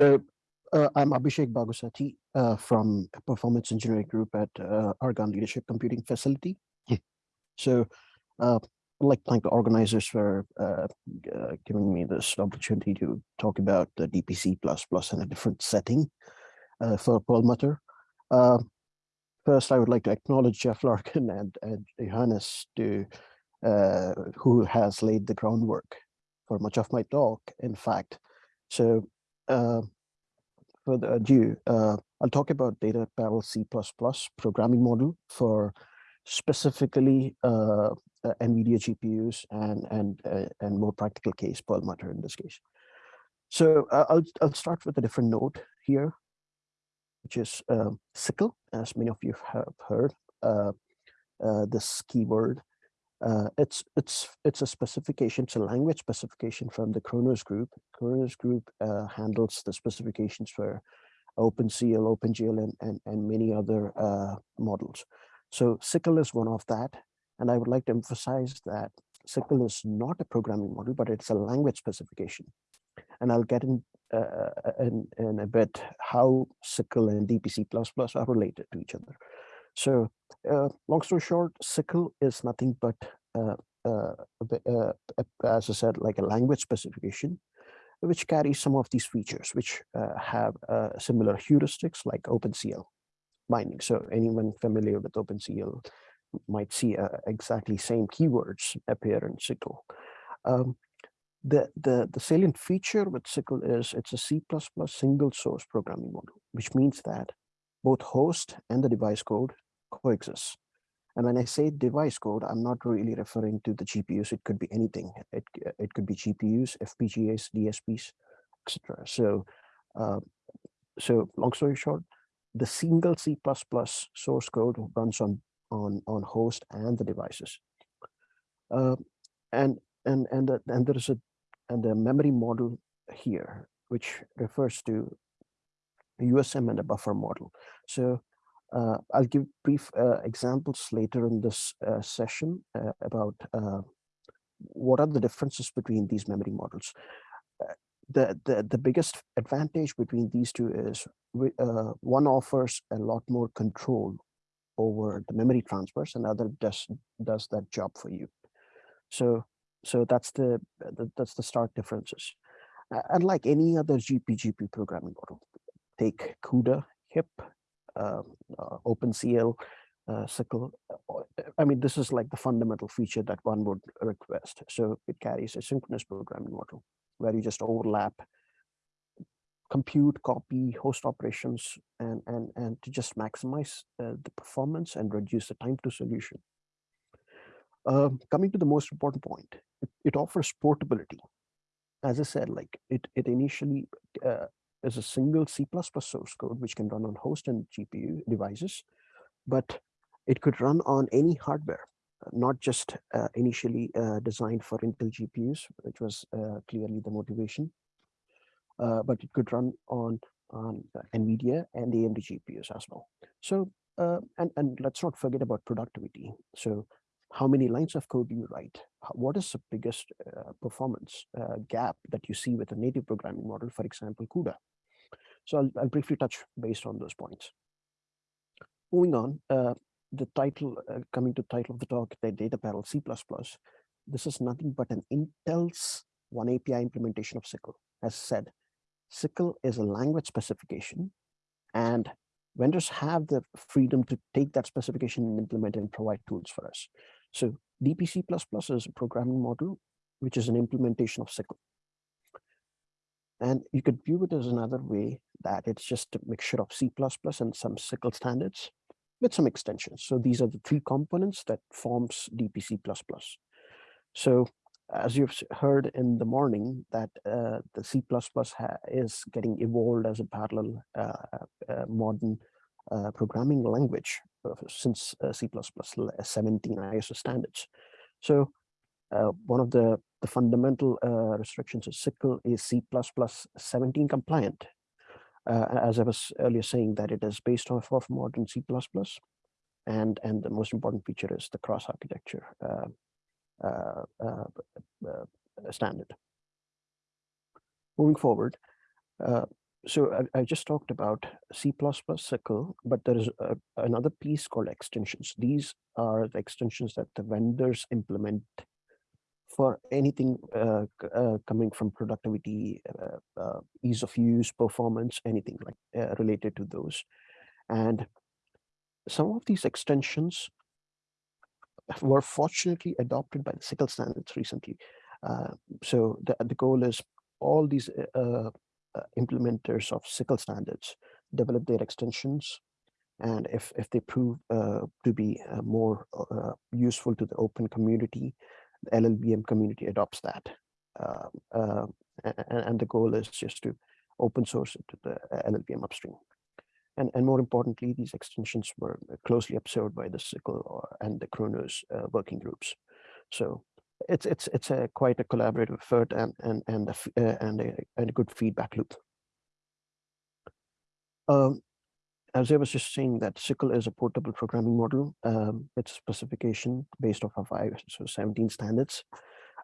So uh, I'm Abhishek Bagusetty uh, from Performance Engineering Group at uh, Argonne Leadership Computing Facility. so uh, I'd like to thank the organizers for uh, uh, giving me this opportunity to talk about the DPC++ in a different setting for Perlmutter. first, I would like to acknowledge Jeff Larkin and, and Johannes to, who has laid the groundwork for much of my talk, in fact. So uh, further ado, uh, I'll talk about Data Parallel C++ programming model for specifically uh, uh NVIDIA GPUs and and uh, and more practical case Perlmutter in this case. So uh, I'll I'll start with a different node here, which is SYCL, as many of you have heard. this keyword uh, it's it's it's a specification, it's a language specification from the Khronos group. Khronos group uh, handles the specifications for OpenCL, OpenGL, and, and, and many other uh, models. So SYCL is one of that. And I would like to emphasize that SYCL is not a programming model, but it's a language specification. And I'll get in, uh, in, in a bit how SYCL and DPC++ are related to each other. So uh, long story short, SYCL is nothing but, uh, uh, uh, as I said, like a language specification, which carries some of these features, which uh, have uh, similar heuristics like OpenCL binding. So anyone familiar with OpenCL might see exactly same keywords appear in SYCL. Um, the, the, the salient feature with SYCL is it's a C++ single source programming model, which means that both host and the device code coexist. And when I say device code, I'm not really referring to the GPUs. It could be anything. It, it could be GPUs, FPGAs, DSPs, etc. So, uh, so long story short, the single C++ source code runs on on on host and the devices. Uh, and and and and there is a and the memory model here, which refers to USM and a buffer model. So uh, I'll give brief uh, examples later in this uh, session uh, about uh, what are the differences between these memory models. Uh, the, the, the biggest advantage between these two is one offers a lot more control over the memory transfers and other does, does that job for you. So, so that's the, the that's the stark differences. Unlike any other GPGP programming model, take CUDA, HIP, um, uh, OpenCL, uh, SYCL. Uh, I mean, this is like the fundamental feature that one would request. So it carries a synchronous programming model where you just overlap compute, copy, host operations, and, and, and to just maximize uh, the performance and reduce the time to solution. Uh, coming to the most important point, it, it, offers portability. As I said, like it, it initially uh, is a single C++ source code which can run on host and GPU devices, but it could run on any hardware, not just uh, initially uh, designed for Intel GPUs, which was uh, clearly the motivation, uh, but it could run on, on NVIDIA and AMD GPUs as well. So, uh, and, and let's not forget about productivity. So how many lines of code do you write? What is the biggest uh, performance uh, gap that you see with a native programming model, for example, CUDA? So I'll, I'll briefly touch based on those points. Moving on, uh, the title, uh, coming to title of the talk, the data parallel C++. This is nothing but an Intel's oneAPI implementation of SYCL. As said, SYCL is a language specification and vendors have the freedom to take that specification and implement and provide tools for us. So DPC++ is a programming model, which is an implementation of SYCL. And you could view it as another way that it's just a mixture of C++ and some SYCL standards with some extensions. So these are the three components that forms DPC++. So as you've heard in the morning that uh, the C++ is getting evolved as a parallel uh, uh, modern uh, programming language uh, since uh, C++ 17 ISO standards. So one of the the fundamental uh, restrictions of SYCL is C++ 17 compliant. Uh, as I was earlier saying that it is based off of modern C++. And, and the most important feature is the cross architecture uh, uh, uh, standard. Moving forward, so I, I, just talked about C++ SYCL, but there is a, another piece called extensions. These are the extensions that the vendors implement for anything uh, uh, coming from productivity, uh, uh, ease of use, performance, anything like uh, related to those. And some of these extensions were fortunately adopted by the SYCL standards recently. Uh, so the, the goal is all these implementers of SYCL standards develop their extensions and if, if they prove to be more useful to the open community, the LLVM community adopts that. Uh, and, and, the goal is just to open source it to the uh, LLVM upstream. And, and more importantly, these extensions were closely observed by the SYCL and the Khronos uh, working groups. So it's it's it's a quite a collaborative effort and and and a, uh, and a, and a good feedback loop. Um, as I was just saying that SYCL is a portable programming model. Um, it's specification based off of ISO 17 standards,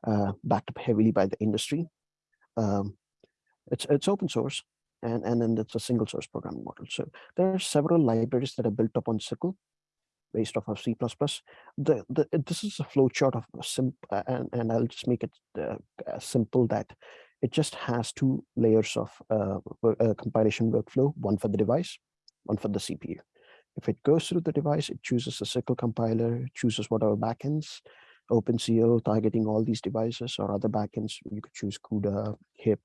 uh, backed up heavily by the industry. Um, it's it's open source, and and then it's a single source programming model. So there are several libraries that are built up on SYCL, based off of C++. The, the this is a flowchart of a simp, uh, and and I'll just make it uh, simple that it just has two layers of uh, uh, compilation workflow, one for the device one for the CPU. If it goes through the device, it chooses a SYCL compiler, chooses whatever backends, OpenCL targeting all these devices or other backends. You could choose CUDA, HIP,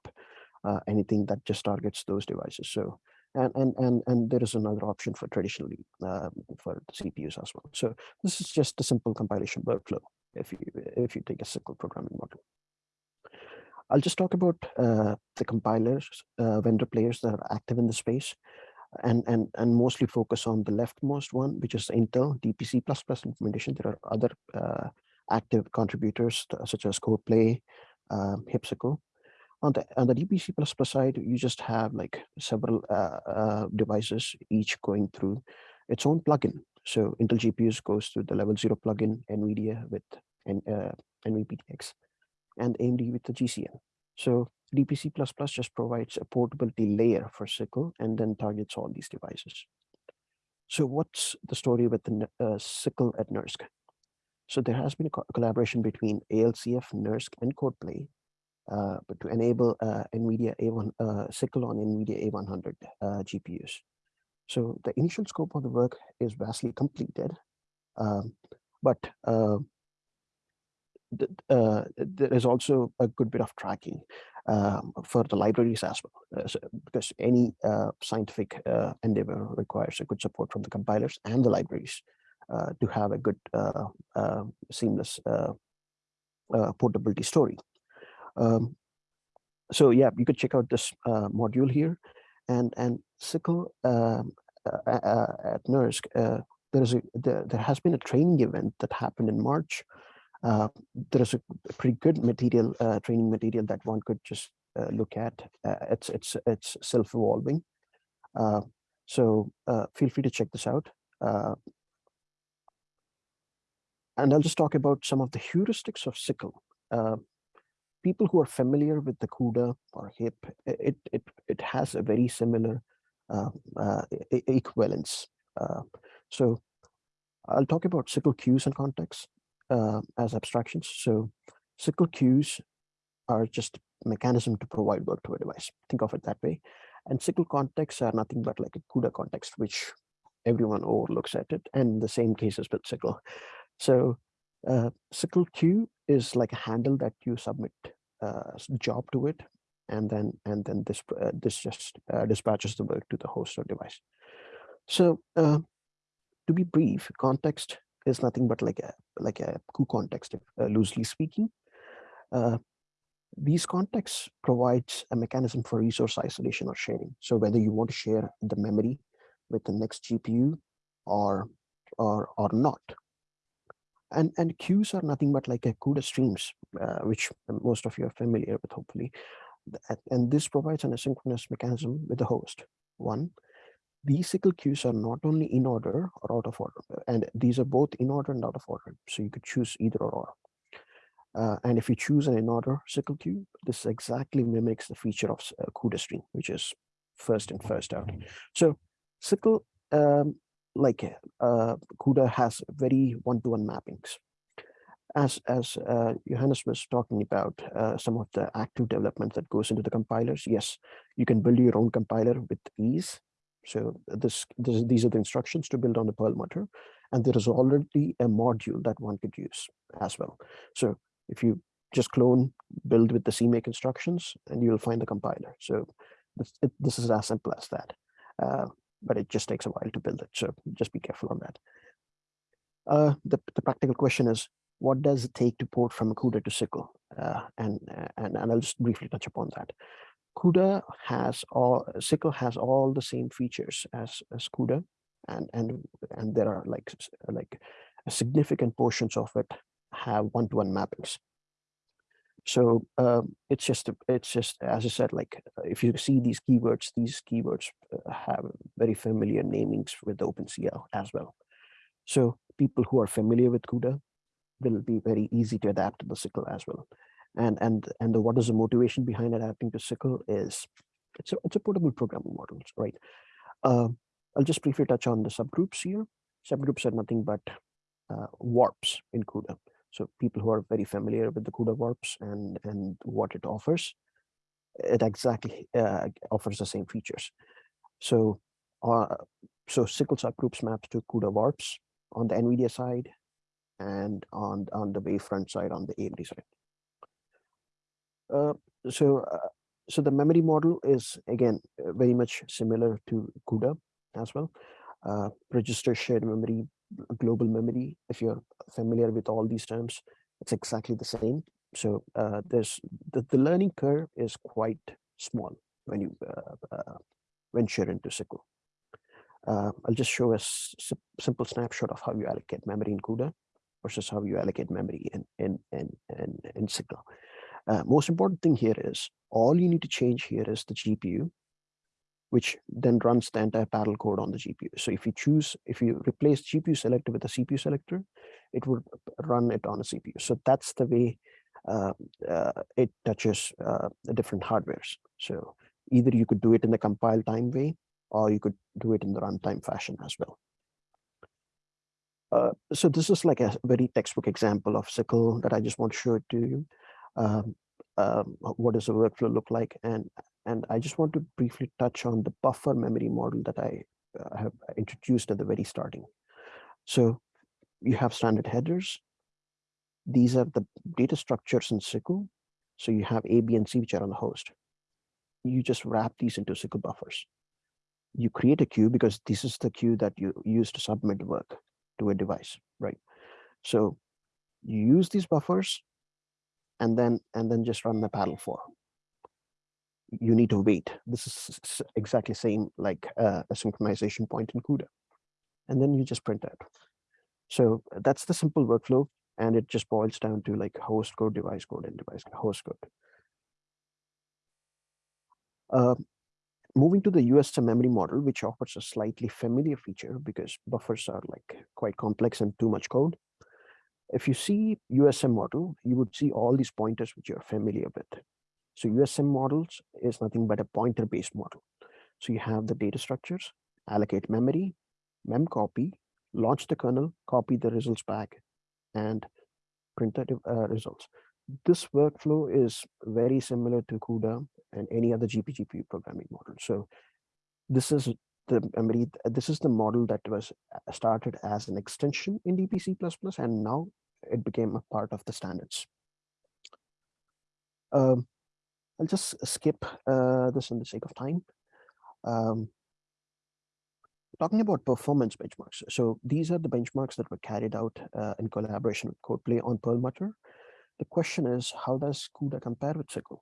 uh, anything that just targets those devices. So, and and and and there is another option for traditionally uh, for the CPUs as well. So this is just a simple compilation workflow if you if you take a SYCL programming model. I'll just talk about uh, the compilers, uh, vendor players that are active in the space and and and mostly focus on the leftmost one, which is Intel DPC++ implementation. There are other uh, active contributors such as CodePlay, um. On the on the DPC++ side, you just have like several uh, uh, devices, each going through its own plugin. So Intel GPUs goes through the level zero plugin, NVIDIA with N, uh, NVPTX, and AMD with the GCN. So DPC++ just provides a portability layer for SYCL and then targets all these devices. So what's the story with the uh, SYCL at NERSC? So there has been a co collaboration between ALCF, NERSC, and CodePlay uh, but to enable uh, NVIDIA A1 uh, SYCL on NVIDIA A100 uh, GPUs. So the initial scope of the work is vastly completed, um, but uh, there is also a good bit of tracking um, for the libraries as well, uh, so, because any uh, scientific uh, endeavor requires a good support from the compilers and the libraries uh, to have a good uh, seamless portability story. Um, so yeah, you could check out this module here, and and SYCL um, at NERSC, there is a there, there has been a training event that happened in March uh, there is a pretty good material, uh, training material that one could just uh, look at. Uh, it's it's it's self-evolving. Uh, so feel free to check this out. and I'll just talk about some of the heuristics of SYCL. people who are familiar with the CUDA or HIP, it it it has a very similar equivalence. so I'll talk about SYCL queues and context uh, as abstractions. So SYCL queues are just a mechanism to provide work to a device. Think of it that way. And SYCL contexts are nothing but like a CUDA context, which everyone overlooks at it. And the same cases with SYCL. So uh, SYCL queue is like a handle that you submit uh, job to it, and then and then this uh, this just uh, dispatches the work to the host or device. So uh, to be brief, context is nothing but like a like a coup context, uh, loosely speaking. Uh, these contexts provides a mechanism for resource isolation or sharing. So whether you want to share the memory with the next GPU or or or not. And and queues are nothing but like a CUDA streams, uh, which most of you are familiar with, hopefully. And this provides an asynchronous mechanism with the host. One, these SYCL queues are not only in order or out of order, and these are both in order and out of order. So you could choose either or. Uh, and if you choose an in order SYCL queue, this exactly mimics the feature of uh, CUDA stream, which is first in, first out. So SYCL, um, like uh, CUDA has very one-to-one -one mappings. As, as uh, Johannes was talking about uh, some of the active development that goes into the compilers, yes, you can build your own compiler with ease. So this, this these are the instructions to build on the Perl Perlmutter. And there is already a module that one could use as well. So if you just clone, build with the CMake instructions, and you'll find the compiler. So this, it, this is as simple as that. Uh, but it just takes a while to build it. So just be careful on that. Uh, the, the practical question is, what does it take to port from CUDA to SYCL? Uh, and, and, and I'll just briefly touch upon that. CUDA has all, SYCL has all the same features as, as CUDA, and, and, and there are like, like significant portions of it have one-to-one -one mappings. So um, it's just it's just as I said, like if you see these keywords, these keywords uh, have very familiar namings with OpenCL as well. So people who are familiar with CUDA will be very easy to adapt to the SYCL as well. And and and the, what is the motivation behind adapting to SYCL is it's a it's a portable programming model, right? Uh, I'll just briefly touch on the subgroups here. Subgroups are nothing but uh, warps in CUDA. So people who are very familiar with the CUDA warps and, and what it offers, it exactly uh, offers the same features. So, uh, so SYCL subgroups maps to CUDA warps on the NVIDIA side and on, on the Wavefront side on the AMD side. Uh, so, uh, so the memory model is again very much similar to CUDA as well. Uh, register shared memory global memory, if you're familiar with all these terms, it's exactly the same. So uh, there's the, the learning curve is quite small when you uh, uh, venture into. Uh, I'll just show a simple snapshot of how you allocate memory in CUDA versus how you allocate memory in, in, in, in, in SYCL. Uh, most important thing here is all you need to change here is the GPU which then runs the entire parallel code on the GPU. So if you choose, if you replace GPU selector with a CPU selector, it would run it on a CPU. So that's the way uh, uh, it touches uh, the different hardwares. So either you could do it in the compile time way, or you could do it in the runtime fashion as well. Uh, so this is like a very textbook example of SYCL that I just want to show to you. Um, um, what does the workflow look like? And and I just want to briefly touch on the buffer memory model that I uh, have introduced at the very starting. So you have standard headers. These are the data structures in SYCL. So you have A, B, and C, which are on the host. You just wrap these into SYCL buffers. You create a queue because this is the queue that you use to submit work to a device, right? So you use these buffers and then and then just run the parallel_for you need to wait. This is exactly same like uh, a synchronization point in CUDA. And then you just print out. So that's the simple workflow. And it just boils down to like host code, device code, and device host code. Uh, moving to the USM memory model, which offers a slightly familiar feature because buffers are like quite complex and too much code. If you see USM model, you would see all these pointers which you're familiar with. So USM models is nothing but a pointer-based model. So you have the data structures, allocate memory, mem copy, launch the kernel, copy the results back, and print the uh, results. This workflow is very similar to CUDA and any other GPGPU programming model. So this is the memory, this is the model that was started as an extension in DPC++, and now it became a part of the standards. Um, I'll just skip uh, this in the sake of time. Um, talking about performance benchmarks. So these are the benchmarks that were carried out uh, in collaboration with CodePlay on Perlmutter. The question is, how does CUDA compare with SYCL?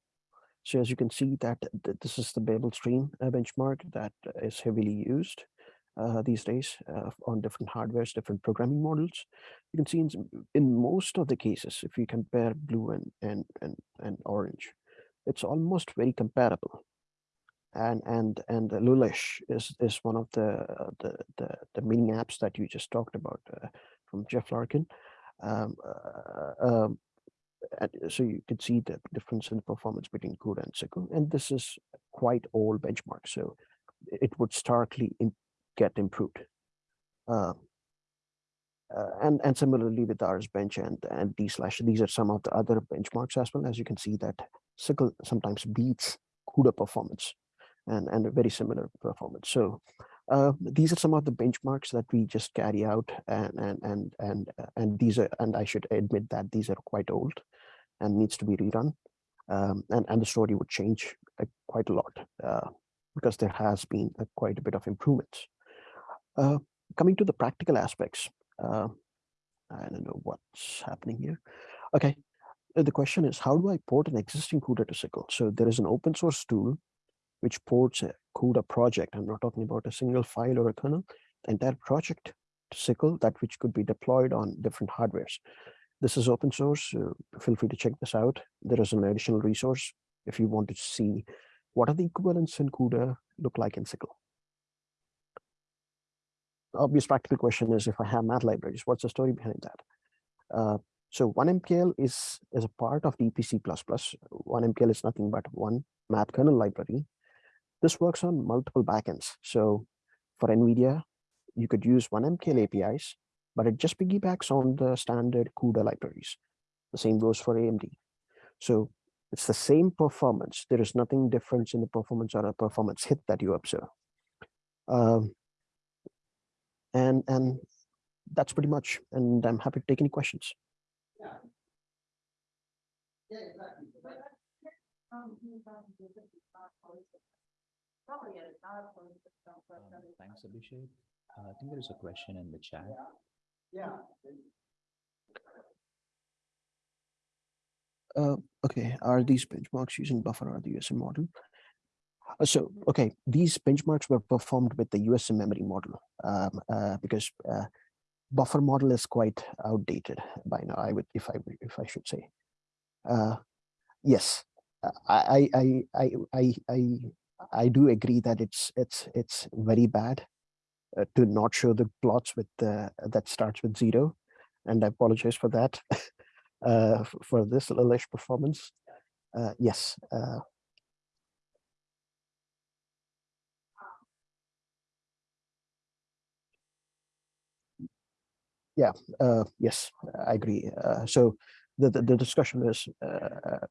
So as you can see that th this is the BabelStream uh, benchmark that is heavily used uh, these days uh, on different hardwares, different programming models. You can see in, in most of the cases, if you compare blue and, and, and, and orange, it's almost very comparable. And and and Lulesh is is one of the the the, the mini apps that you just talked about uh, from Jeff Larkin. Um, uh, um, so you can see the difference in performance between CUDA and SYCL, and this is quite old benchmark, so it would starkly in, get improved. Uh, uh, and and similarly with RSBench and and D slash, these are some of the other benchmarks as well. As you can see that SYCL sometimes beats CUDA performance and and a very similar performance. So uh, these are some of the benchmarks that we just carry out and and and and uh, and these are and I should admit that these are quite old and needs to be rerun um, and and the story would change uh, quite a lot uh, because there has been a, quite a bit of improvements. Uh, coming to the practical aspects, uh, I don't know what's happening here. Okay, uh, the question is how do I port an existing CUDA to SYCL? So there is an open source tool which ports a CUDA project. I'm not talking about a single file or a kernel, the entire project to SYCL that which could be deployed on different hardwares. This is open source. Uh, feel free to check this out. There is an additional resource if you want to see what are the equivalents in CUDA look like in SYCL obvious practical question is if I have math libraries, what's the story behind that? Uh, so oneMKL is, is a part of DPC++. oneMKL is nothing but one math kernel library. This works on multiple backends. So for NVIDIA, you could use oneMKL APIs, but it just piggybacks on the standard CUDA libraries. The same goes for AMD. So it's the same performance. There is nothing different in the performance or a performance hit that you observe. Um, and and that's pretty much and i'm happy to take any questions Um, Thanks, Abhishek. Uh, I think there is a question in the chat. uh, okay are these benchmarks using buffer or the usm model so, okay, these benchmarks were performed with the USM memory model um, uh, because uh, buffer model is quite outdated by now. I would, if I if I should say, uh, yes, I I I I I I do agree that it's it's it's very bad uh, to not show the plots with the that starts with zero, and I apologize for that uh, for this little performance. yes, yeah, uh, yes, I agree. Uh, so the, the, the discussion is uh,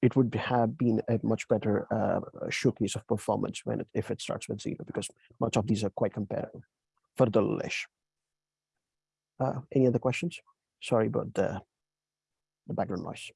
it would have been a much better uh, showcase of performance when it, if it starts with zero because much of these are quite comparable for the Lish. Uh, any other questions? Sorry about the, the background noise.